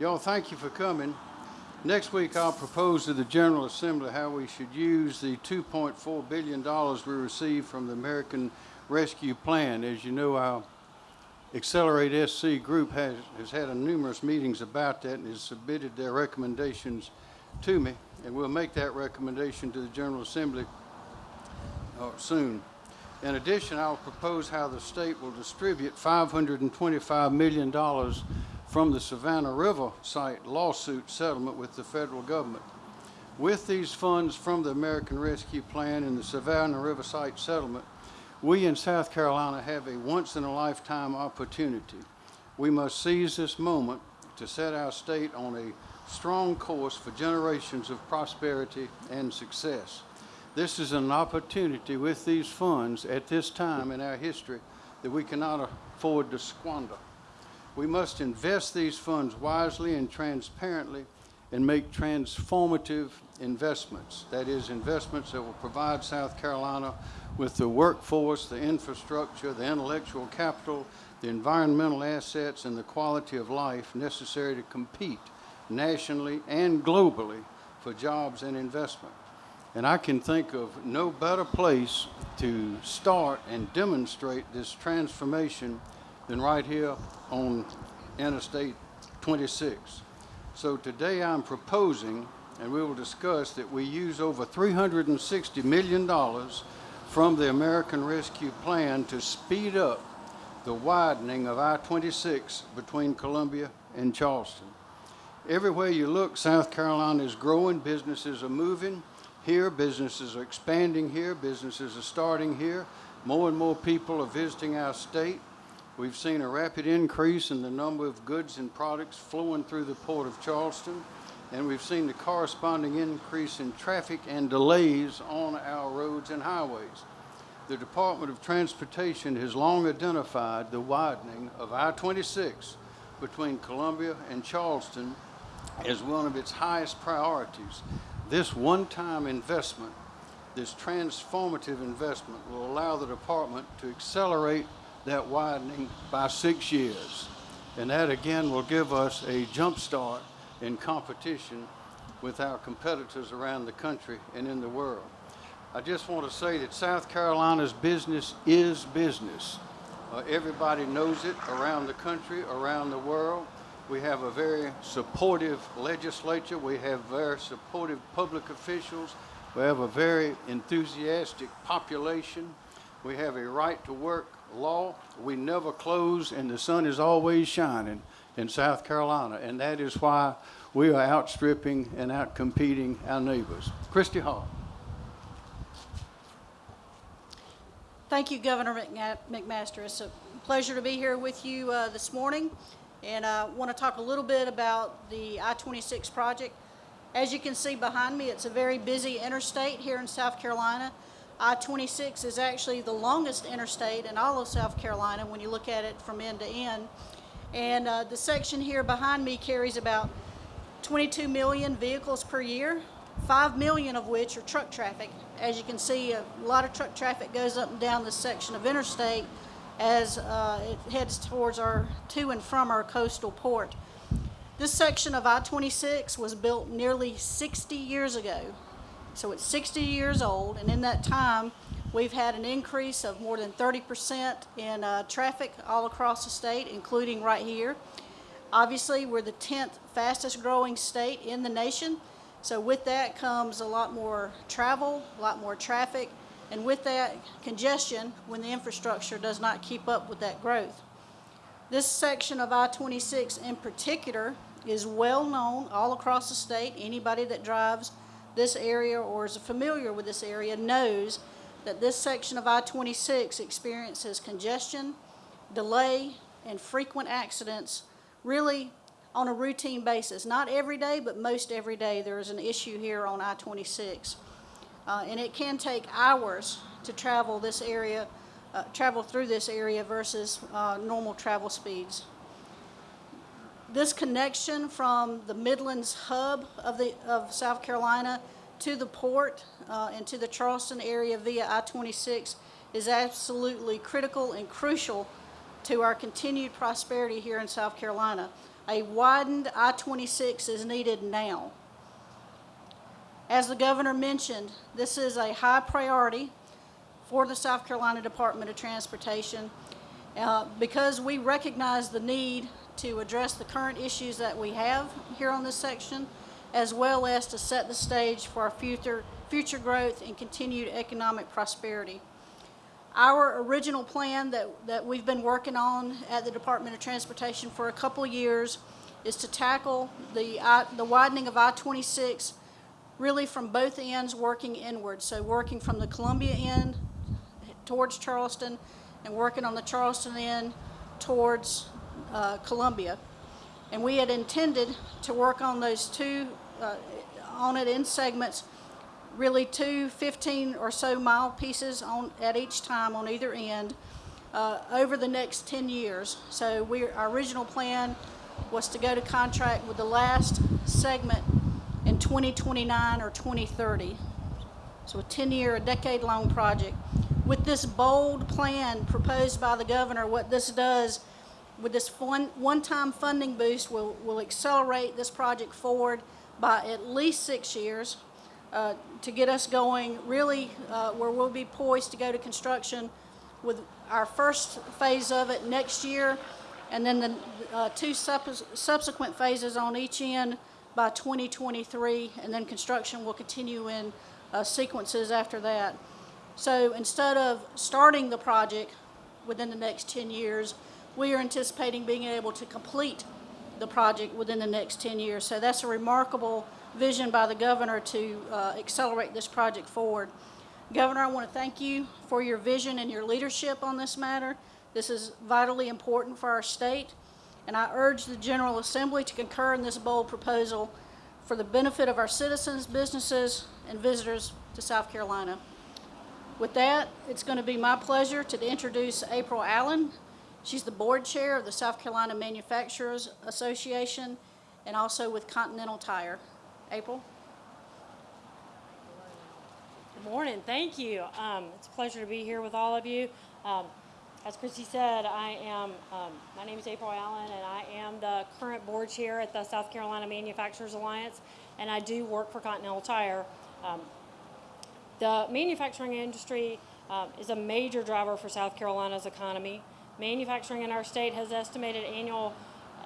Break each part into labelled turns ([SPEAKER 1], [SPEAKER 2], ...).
[SPEAKER 1] Y'all, thank you for coming. Next week, I'll propose to the General Assembly how we should use the $2.4 billion we received from the American Rescue Plan. As you know, our Accelerate SC group has, has had a numerous meetings about that and has submitted their recommendations to me, and we'll make that recommendation to the General Assembly uh, soon. In addition, I'll propose how the state will distribute $525 million from the Savannah River site lawsuit settlement with the federal government. With these funds from the American Rescue Plan and the Savannah River site settlement, we in South Carolina have a once-in-a-lifetime opportunity. We must seize this moment to set our state on a strong course for generations of prosperity and success. This is an opportunity with these funds at this time in our history that we cannot afford to squander. We must invest these funds wisely and transparently and make transformative investments. That is, investments that will provide South Carolina with the workforce, the infrastructure, the intellectual capital, the environmental assets, and the quality of life necessary to compete nationally and globally for jobs and investment. And I can think of no better place to start and demonstrate this transformation than right here on Interstate 26. So today I'm proposing, and we will discuss, that we use over $360 million from the American Rescue Plan to speed up the widening of I-26 between Columbia and Charleston. Everywhere you look, South Carolina is growing, businesses are moving here, businesses are expanding here, businesses are starting here. More and more people are visiting our state. We've seen a rapid increase in the number of goods and products flowing through the Port of Charleston, and we've seen the corresponding increase in traffic and delays on our roads and highways. The Department of Transportation has long identified the widening of I-26 between Columbia and Charleston as one of its highest priorities. This one-time investment, this transformative investment will allow the department to accelerate that widening by six years. And that again will give us a jump start in competition with our competitors around the country and in the world. I just want to say that South Carolina's business is business. Uh, everybody knows it around the country, around the world. We have a very supportive legislature. We have very supportive public officials. We have a very enthusiastic population. We have a right to work law. We never close and the sun is always shining in South Carolina. And that is why we are outstripping and outcompeting our neighbors. Christy Hall.
[SPEAKER 2] Thank you, Governor McMaster. It's a pleasure to be here with you uh, this morning. And I want to talk a little bit about the I-26 project. As you can see behind me, it's a very busy interstate here in South Carolina. I-26 is actually the longest interstate in all of South Carolina when you look at it from end to end. And uh, the section here behind me carries about 22 million vehicles per year, 5 million of which are truck traffic. As you can see, a lot of truck traffic goes up and down this section of interstate as uh, it heads towards our, to and from our coastal port. This section of I-26 was built nearly 60 years ago so it's 60 years old, and in that time, we've had an increase of more than 30% in uh, traffic all across the state, including right here. Obviously, we're the 10th fastest growing state in the nation. So with that comes a lot more travel, a lot more traffic, and with that congestion when the infrastructure does not keep up with that growth. This section of I-26 in particular is well known all across the state. Anybody that drives this area or is familiar with this area knows that this section of I-26 experiences congestion, delay, and frequent accidents really on a routine basis. Not every day, but most every day there is an issue here on I-26. Uh, and it can take hours to travel this area, uh, travel through this area versus uh, normal travel speeds. This connection from the Midlands hub of, the, of South Carolina to the port uh, and to the Charleston area via I-26 is absolutely critical and crucial to our continued prosperity here in South Carolina. A widened I-26 is needed now. As the governor mentioned, this is a high priority for the South Carolina Department of Transportation uh, because we recognize the need to address the current issues that we have here on this section, as well as to set the stage for our future, future growth and continued economic prosperity. Our original plan that, that we've been working on at the Department of Transportation for a couple years is to tackle the, I- the widening of I-26 really from both ends working inward. So working from the Columbia end towards Charleston and working on the Charleston end towards uh, Columbia. And we had intended to work on those two, uh, on it in segments, really two 15 or so mile pieces on, at each time on either end uh, over the next 10 years. So we, our original plan was to go to contract with the last segment in 2029 or 2030. So a 10-year, a decade-long project. With this bold plan proposed by the governor, what this does, with this one, one-time funding boost, will, will accelerate this project forward by at least six years uh, to get us going really uh, where we'll be poised to go to construction with our first phase of it next year, and then the uh, two subs- subsequent phases on each end by 2023, and then construction will continue in uh, sequences after that. So instead of starting the project within the next 10 years, we are anticipating being able to complete the project within the next 10 years. So that's a remarkable vision by the governor to uh, accelerate this project forward. Governor, I want to thank you for your vision and your leadership on this matter. This is vitally important for our state, and I urge the General Assembly to concur in this bold proposal for the benefit of our citizens, businesses, and visitors to South Carolina. With that, it's going to be my pleasure to introduce April Allen. She's the board chair of the South Carolina Manufacturers Association and also with Continental Tire. April?
[SPEAKER 3] Good morning. Thank you. Um, it's a pleasure to be here with all of you. Um, as Christy said, I am, um, my name is April Allen, and I am the current board chair at the South Carolina Manufacturers Alliance, and I do work for Continental Tire. Um, the manufacturing industry um, is a major driver for South Carolina's economy. Manufacturing in our state has estimated annual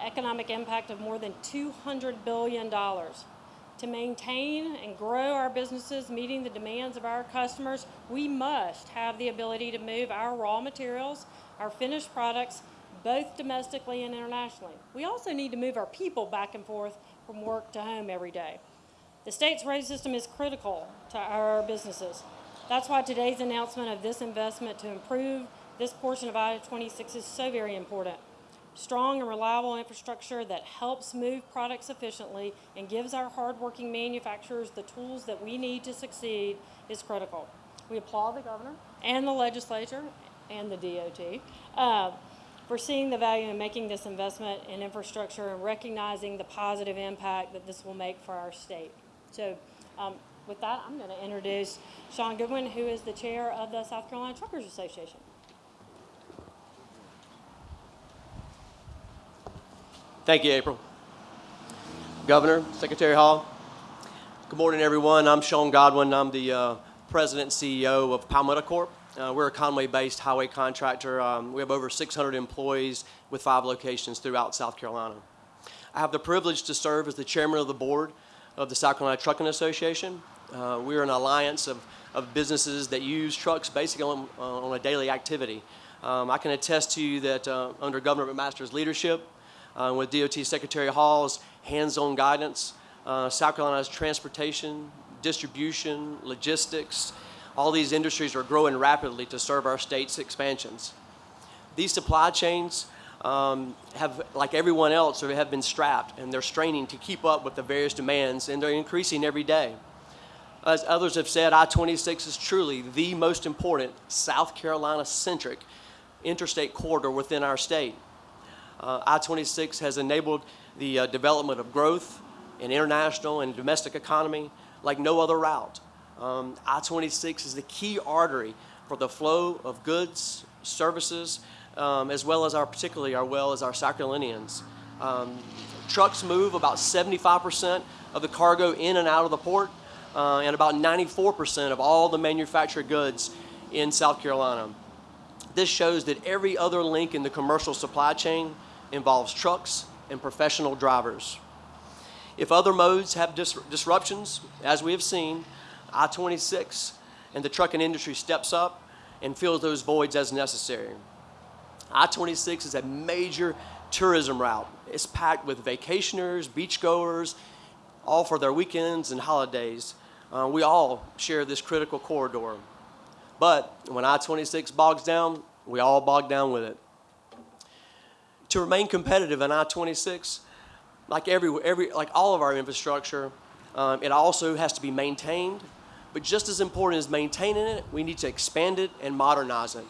[SPEAKER 3] economic impact of more than $200 billion. To maintain and grow our businesses meeting the demands of our customers, we must have the ability to move our raw materials, our finished products, both domestically and internationally. We also need to move our people back and forth from work to home every day. The state's road system is critical to our businesses. That's why today's announcement of this investment to improve this portion of I-26 is so very important. Strong and reliable infrastructure that helps move products efficiently and gives our hardworking manufacturers the tools that we need to succeed is critical. We applaud the governor and the legislature and the DOT uh, for seeing the value in making this investment in infrastructure and recognizing the positive impact that this will make for our state. So um, with that, I'm going to introduce Sean Goodwin, who is the chair of the South Carolina Truckers Association.
[SPEAKER 4] Thank you, April. Governor, Secretary Hall, good morning, everyone. I'm Sean Godwin. I'm the uh, president and CEO of Palmetto Corp. Uh, we're a Conway-based highway contractor. Um, we have over 600 employees with five locations throughout South Carolina. I have the privilege to serve as the chairman of the board of the South Carolina Trucking Association. Uh, we're an alliance of, of businesses that use trucks basically on, on a daily activity. Um, I can attest to you that uh, under Governor McMaster's leadership, uh, with DOT Secretary Hall's hands-on guidance, uh, South Carolina's transportation, distribution, logistics, all these industries are growing rapidly to serve our state's expansions. These supply chains um, have, like everyone else, have been strapped and they're straining to keep up with the various demands and they're increasing every day. As others have said, I-26 is truly the most important South Carolina-centric interstate corridor within our state. Uh, I-26 has enabled the uh, development of growth in international and domestic economy like no other route. Um, I-26 is the key artery for the flow of goods, services, um, as well as our, particularly our well as our Carolinians. Um, trucks move about 75% of the cargo in and out of the port, uh, and about 94% of all the manufactured goods in South Carolina. This shows that every other link in the commercial supply chain involves trucks and professional drivers. If other modes have dis- disruptions, as we have seen, I 26 and the trucking industry steps up and fills those voids as necessary. I 26 is a major tourism route. It's packed with vacationers, beachgoers, all for their weekends and holidays. Uh, we all share this critical corridor. But when I 26 bogs down, we all bog down with it. To remain competitive in I 26, like every, every like all of our infrastructure, um, it also has to be maintained. But just as important as maintaining it, we need to expand it and modernize it.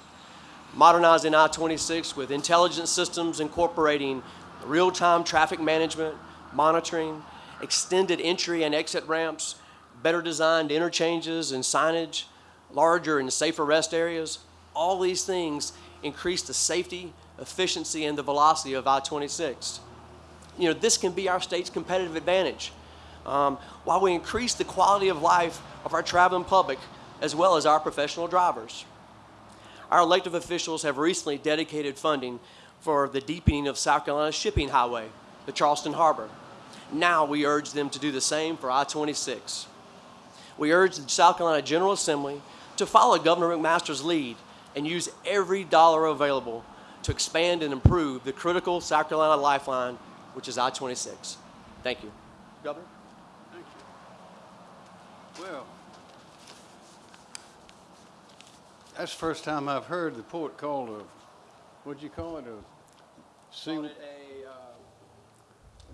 [SPEAKER 4] Modernizing I-26 with intelligent systems incorporating real-time traffic management, monitoring, extended entry and exit ramps, better designed interchanges and signage, larger and safer rest areas. All these things increase the safety, efficiency, and the velocity of I-26 you know, this can be our state's competitive advantage. Um, while we increase the quality of life of our traveling public as well as our professional drivers. Our elected officials have recently dedicated funding for the deepening of South Carolina's shipping highway, the Charleston Harbor. Now we urge them to do the same for I-26. We urge the South Carolina General Assembly to follow Governor McMaster's lead and use every dollar available to expand and improve the critical South Carolina lifeline which is I-26. Thank you. Governor?
[SPEAKER 1] Thank you. Well, that's the first time I've heard the port called a, what'd you call it, a sea,
[SPEAKER 4] a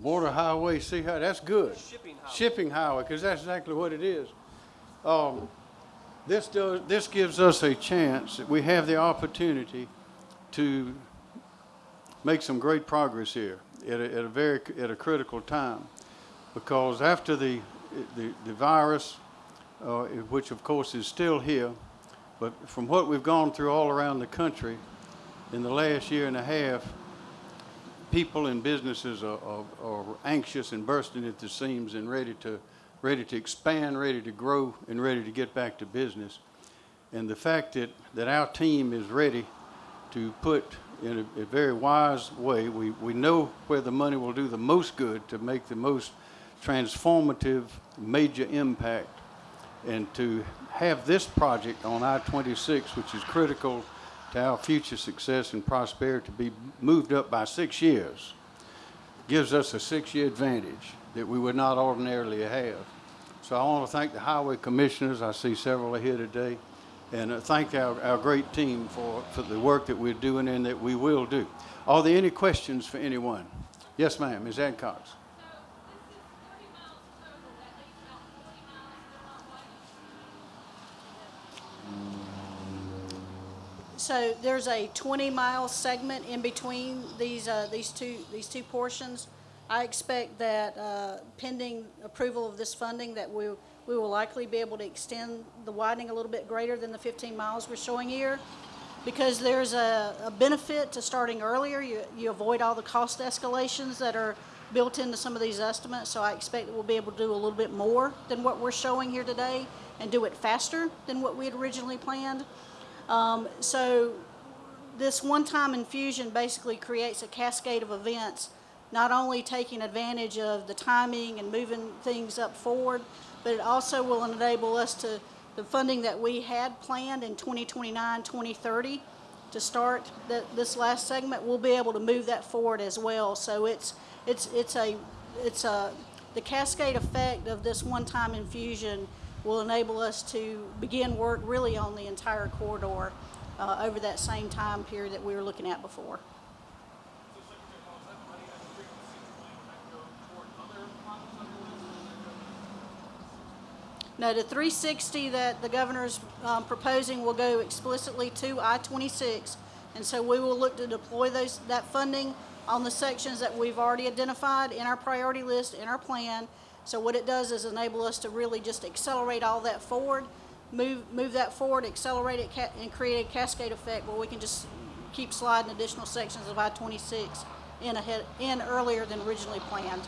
[SPEAKER 1] water highway, sea highway, that's good.
[SPEAKER 4] shipping highway.
[SPEAKER 1] Shipping highway, because that's exactly what it is. Um, this does, this gives us a chance, that we have the opportunity to make some great progress here at a, at a very, at a critical time. Because after the, the, the virus, uh, which of course is still here, but from what we've gone through all around the country in the last year and a half, people and businesses are, are, are anxious and bursting at the seams and ready to, ready to expand, ready to grow, and ready to get back to business. And the fact that, that our team is ready to put in a, a very wise way, we, we know where the money will do the most good to make the most transformative major impact. And to have this project on I-26, which is critical to our future success and prosperity, to be moved up by six years, gives us a six-year advantage that we would not ordinarily have. So I want to thank the highway commissioners. I see several here today. And uh, thank our, our great team for, for the work that we're doing and that we will do. Are there any questions for anyone? Yes, ma'am. Ms. Adcox.
[SPEAKER 2] So there's a 20-mile segment in between these, uh, these two, these two portions. I expect that uh, pending approval of this funding, that we, we will likely be able to extend the widening a little bit greater than the 15 miles we're showing here. Because there's a, a benefit to starting earlier. You, you avoid all the cost escalations that are built into some of these estimates. So I expect that we'll be able to do a little bit more than what we're showing here today and do it faster than what we had originally planned. Um, so this one-time infusion basically creates a cascade of events, not only taking advantage of the timing and moving things up forward, but it also will enable us to, the funding that we had planned in 2029, 2030 to start the, this last segment, we'll be able to move that forward as well. So it's, it's, it's a, it's a, the cascade effect of this one-time infusion will enable us to begin work really on the entire corridor uh, over that same time period that we were looking at before. No, the 360 that the governor's um, proposing will go explicitly to I-26. And so we will look to deploy those, that funding on the sections that we've already identified in our priority list, in our plan. So what it does is enable us to really just accelerate all that forward, move, move that forward, accelerate it, and create a cascade effect where we can just keep sliding additional sections of I-26 in ahead, in earlier than originally planned.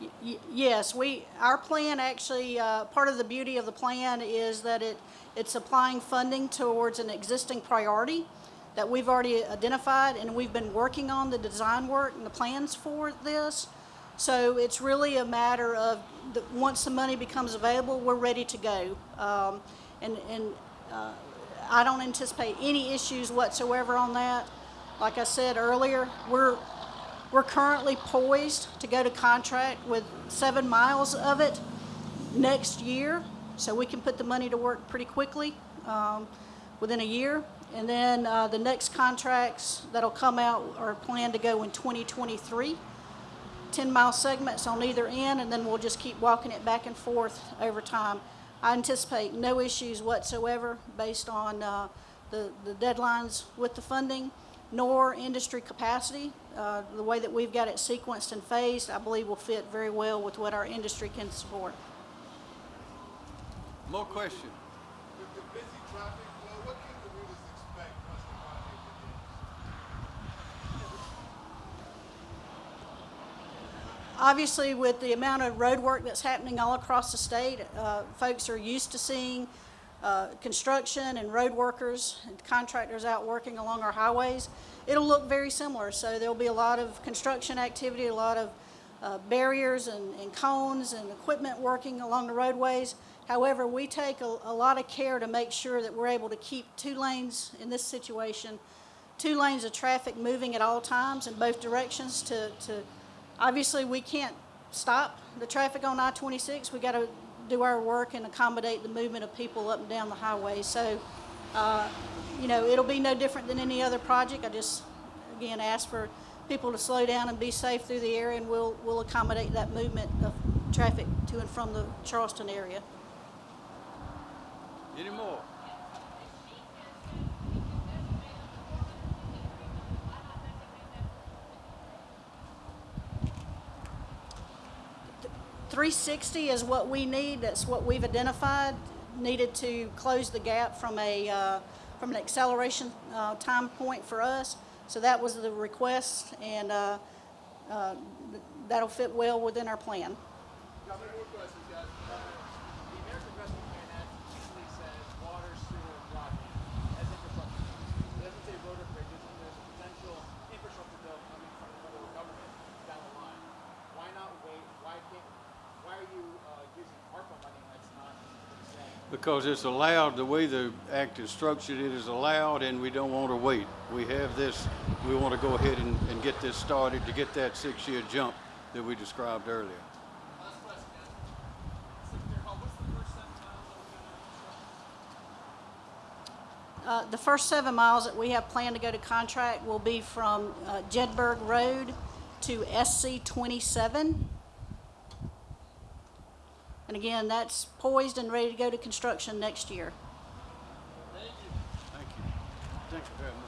[SPEAKER 2] Y- Yes, we, our plan actually, uh, part of the beauty of the plan is that it, it's applying funding towards an existing priority that we've already identified, and we've been working on the design work and the plans for this. So it's really a matter of, the, once the money becomes available, we're ready to go. Um, and, and, uh, I don't anticipate any issues whatsoever on that. Like I said earlier, we're, we're currently poised to go to contract with seven miles of it next year, so we can put the money to work pretty quickly, um, within a year. And then, uh, the next contracts that'll come out are planned to go in twenty twenty-three. 10-mile segments on either end, and then we'll just keep walking it back and forth over time. I anticipate no issues whatsoever based on uh, the the deadlines with the funding, nor industry capacity. Uh, The way that we've got it sequenced and phased, I believe will fit very well with what our industry can support.
[SPEAKER 1] More questions?
[SPEAKER 5] With the busy traffic flow, what can commuters expect once the project begins?
[SPEAKER 2] Obviously, with the amount of road work that's happening all across the state, uh, folks are used to seeing uh, construction and road workers and contractors out working along our highways. It'll look very similar, so there'll be a lot of construction activity, a lot of uh, barriers and and cones and equipment working along the roadways. However, we take a a lot of care to make sure that we're able to keep two lanes in this situation, two lanes of traffic moving at all times in both directions to, to Obviously, we can't stop the traffic on I-26. We got to do our work and accommodate the movement of people up and down the highway. So, uh, you know, it'll be no different than any other project. I just, again, ask for people to slow down and be safe through the area, and we'll, we'll accommodate that movement of traffic to and from the Charleston area.
[SPEAKER 1] Any more?
[SPEAKER 2] Three sixty is what we need, that's what we've identified, needed to close the gap from a, uh, from an acceleration, uh, time point for us. So that was the request, and, uh, uh, that'll fit well within our plan.
[SPEAKER 5] Governor, more questions, guys.
[SPEAKER 6] The American Rescue Plan Act usually says water, sewer, broadband as infrastructure. It doesn't say road or bridges, and there's a potential infrastructure bill coming from the federal government down the line. Why not wait? Why can't, why are you, uh, using ARPA money that's not the same?
[SPEAKER 1] Because it's allowed, the way the act is structured, it is allowed, and we don't want to wait. We have this, we want to go ahead and, and get this started to get that six-year jump that we described earlier.
[SPEAKER 6] Last question, guys. Secretary Hall, what's the first seven miles that we're gonna construct?
[SPEAKER 2] Uh, The first seven miles that we have planned to go to contract will be from uh, Jedburg Road to SC 27. And again, that's poised and ready to go to construction next year. Thank you.
[SPEAKER 1] Thank you Thank you very much.